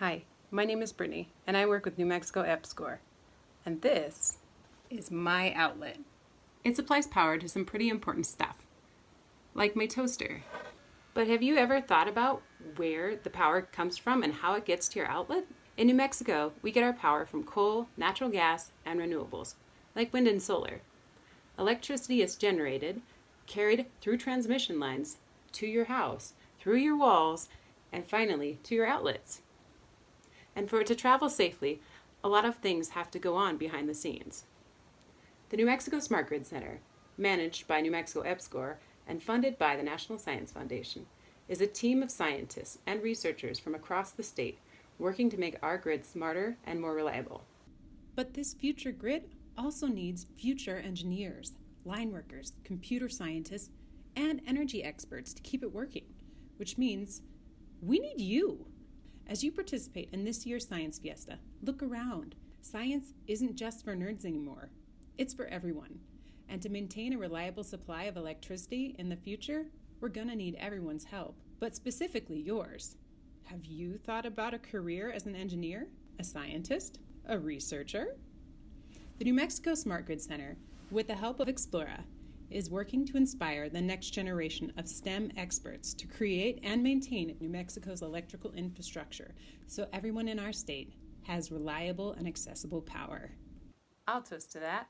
Hi, my name is Brittany, and I work with New Mexico EPSCoR. And this is my outlet. It supplies power to some pretty important stuff, like my toaster. But have you ever thought about where the power comes from and how it gets to your outlet? In New Mexico, we get our power from coal, natural gas, and renewables, like wind and solar. Electricity is generated, carried through transmission lines to your house, through your walls, and finally to your outlets. And for it to travel safely, a lot of things have to go on behind the scenes. The New Mexico Smart Grid Center, managed by New Mexico EPSCoR and funded by the National Science Foundation, is a team of scientists and researchers from across the state working to make our grid smarter and more reliable. But this future grid also needs future engineers, line workers, computer scientists, and energy experts to keep it working, which means we need you. As you participate in this year's Science Fiesta, look around. Science isn't just for nerds anymore, it's for everyone. And to maintain a reliable supply of electricity in the future, we're gonna need everyone's help, but specifically yours. Have you thought about a career as an engineer, a scientist, a researcher? The New Mexico Smart Grid Center, with the help of Explora, is working to inspire the next generation of STEM experts to create and maintain New Mexico's electrical infrastructure so everyone in our state has reliable and accessible power. I'll toast to that.